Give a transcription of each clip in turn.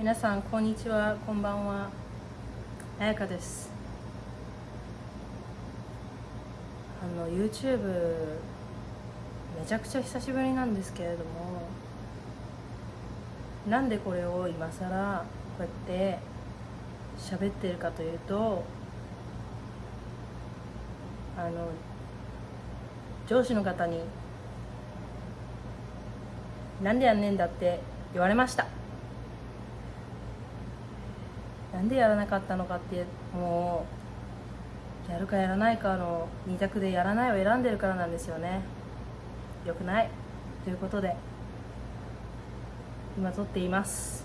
皆さんこんにちはこんばんは。あやかです。あの YouTube めちゃくちゃ久しぶりなんですけれどもなんでこれを今更こうやって喋ってるかというとあの上司の方に「なんでやんねんだ」って言われました。なんでやらなかったのかってもうやるかやらないかの2択でやらないを選んでるからなんですよね。よくない。ということで今撮っています。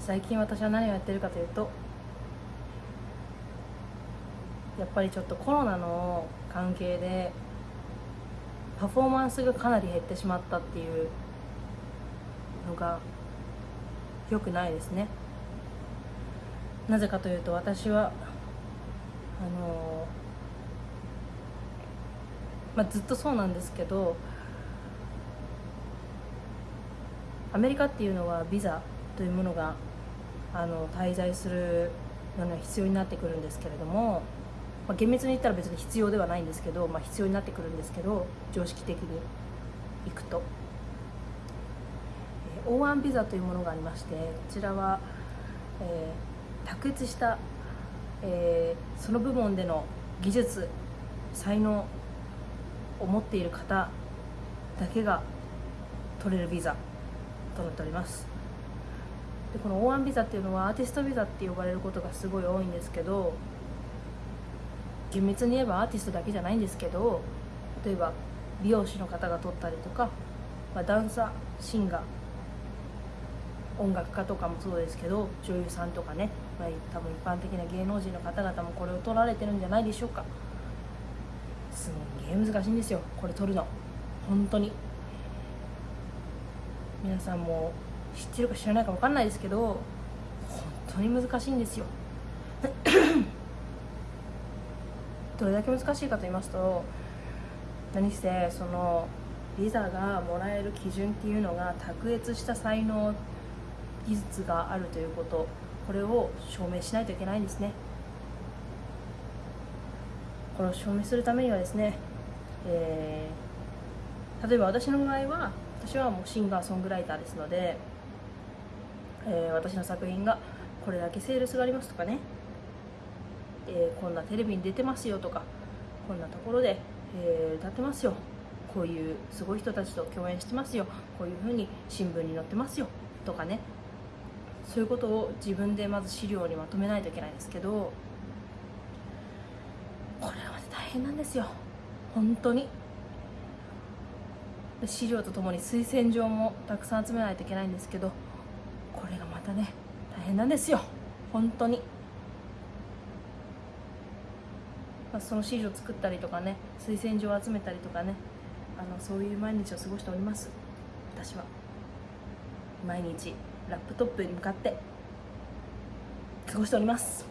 最近私は何をやってるかというとやっぱりちょっとコロナの関係でパフォーマンスがかなり減ってしまったっていうのが良くないですね。なぜかというと私はあのまあ、ずっとそうなんですけどアメリカっていうのはビザというものがあの滞在するのには必要になってくるんですけれども、まあ、厳密に言ったら別に必要ではないんですけど、まあ、必要になってくるんですけど常識的に行くと。O1 ビザというものがありましてこちらは、えー、卓越した、えー、その部門での技術才能を持っている方だけが取れるビザとなっております。でこの O1 ビザっていうのはアーティストビザって呼ばれることがすごい多いんですけど厳密に言えばアーティストだけじゃないんですけど例えば美容師の方が取ったりとか、まあ、ダンサーシンガー音楽家とかもそうですけど女優さんとかね、まあ、多分一般的な芸能人の方々もこれを取られてるんじゃないでしょうか。すんげえ難しいんですよこれ取るの。本当に。皆さんも知ってるか知らないか分かんないですけど本当に難しいんですよ。どれだけ難しいかと言いますと何せそのビザがもらえる基準っていうのが卓越した才能技術があるということこれを証明しないといけないんですね。これを証明するためにはですね、えー、例えば私の場合は私はもうシンガーソングライターですので、えー、私の作品がこれだけセールスがありますとかね、えー、こんなテレビに出てますよとかこんなところで、えー、歌ってますよこういうすごい人たちと共演してますよこういうふうに新聞に載ってますよとかねそういうことを自分でまず資料にまとめないといけないんですけどこれは大変なんですよ。本当に。資料とともに推薦状もたくさん集めないといけないんですけどこれがまたね大変なんですよ。本当に、まあ、その資料作ったりとかね推薦状を集めたりとかねあのそういう毎日を過ごしております。私は。毎日。ラップトップに向かって過ごしております。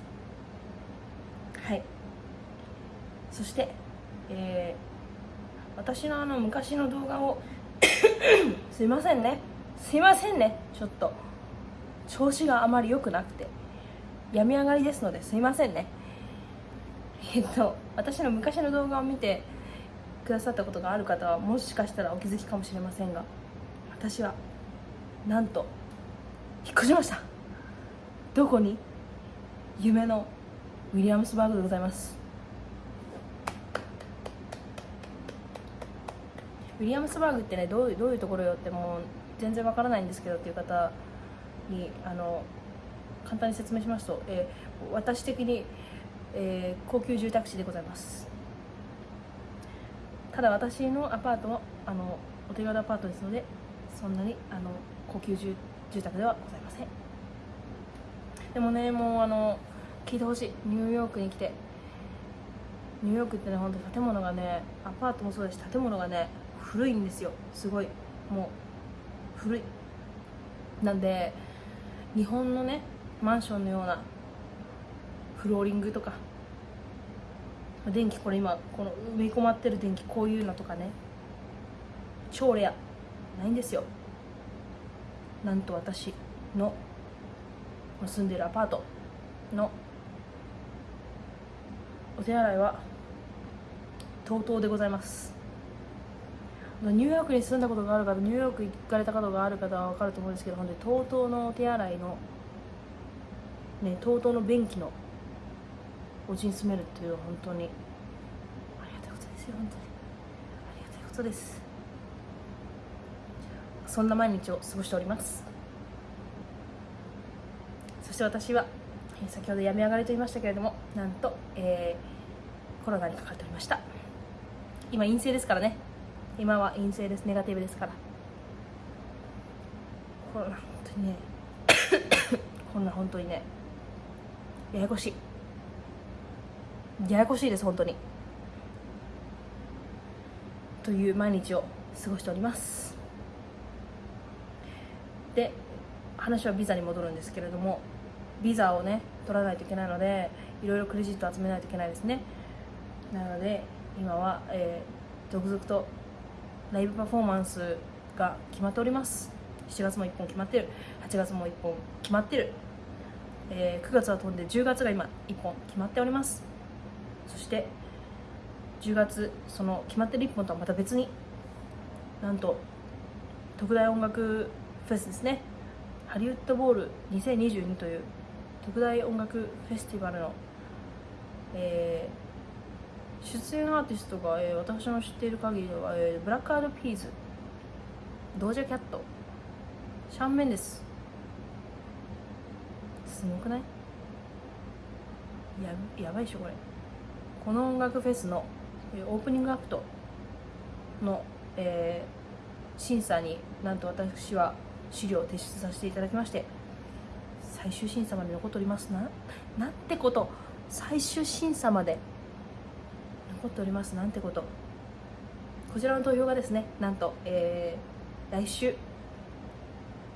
はい。そして、えー、私のあの昔の動画を すいませんね。すいませんね。ちょっと。調子があまり良くなくて。病み上がりですのですいませんね。えっと私の昔の動画を見てくださったことがある方はもしかしたらお気づきかもしれませんが私はなんと引っ越しました。どこに？夢のウィリアムスバーグでございます。ウィリアムスバーグってねどういうどういうところよってもう全然わからないんですけどっていう方にあの簡単に説明しますと、えー、私的に、えー、高級住宅地でございます。ただ私のアパートはあのお手軽アパートですのでそんなにあの高級住宅住宅ではございません。でもねもうあの聞いてほしい。ニューヨークに来て。ニューヨークってね本当建物がねアパートもそうです建物がね古いんですよ。すごい。もう古い。なんで日本のねマンションのようなフローリングとか電気これ今この埋め込まってる電気こういうのとかね超レア。ないんですよ。なんと私の住んでるアパートのお手洗いは TOTO でございます。ニューヨークに住んだことがある方ニューヨーク行かれたことがある方は分かると思うんですけど本当に TOTO のお手洗いのね TOTO の便器のお家に住めるっていうのは本当にありがたいことですよ本当に。ありがたいことです。そんな毎日を過ごしております。そして私は先ほど病み上がりと言いましたけれどもなんと、えー、コロナにかかっておりました。今陰性ですからね。今は陰性です。ネガティブですから。コロナ本当にねこんな本当にねややこしい。ややこしいです本当に。という毎日を過ごしております。で話はビザに戻るんですけれどもビザをね取らないといけないのでいろいろクレジット集めないといけないですね。なので今は、えー、続々とライブパフォーマンスが決まっております。7月も1本決まってる。8月も1本決まってる、えー、9月は飛んで10月が今1本決まっております。そして10月その決まってる1本とはまた別になんと特大音楽ェスですね。ハリウッドボール2022という特大音楽フェスティバルの、えー、出演アーティストが、えー、私の知っている限りでは、えー、ブラックアードピーズドージャキャットシャンメンですすごくない？ややばいでしょこれ。この音楽フェスの、えー、オープニングアクトの、えー、審査になんと私は資料を提出させていただきまして最終審査まで残っておりますな。なんてこと最終審査まで残っております。なんてこと。こちらの投票がですねなんと、えー、来週、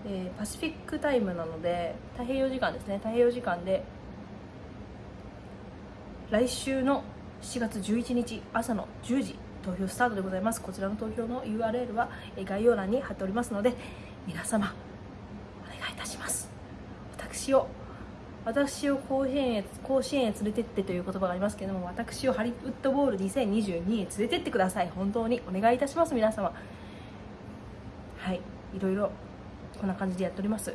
えー、パシフィックタイムなので太平洋時間ですね。太平洋時間で来週の7月11日朝の10時投票スタートでございます。こちらの投票の URL は概要欄に貼っておりますので皆様お願いいたします。私を私を甲子園へ甲子園へ連れてってという言葉がありますけれども私をハリウッドボール2022へ連れてってください。本当にお願いいたします皆様。はい。いろいろこんな感じでやっております。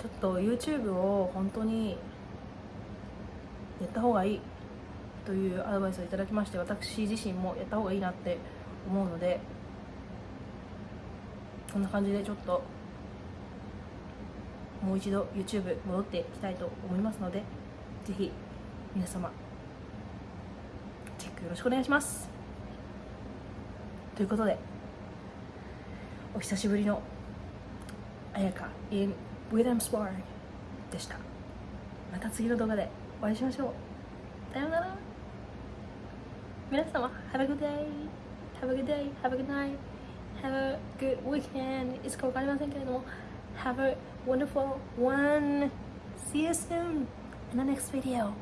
ちょっと YouTube を本当にやった方がいいというアドバイスをいただきまして私自身もやった方がいいなって思うのでこんな感じでちょっともう一度 YouTube 戻っていきたいと思いますのでぜひ皆様チェックよろしくお願いします。ということでお久しぶりの綾香 in William Spark でした。また次の動画でお会いしましょう。さようなら。皆様 Have a good day Have a good day Have a good night have a good weekend いつか分かりませんけれども have a wonderful one see you soon in the next video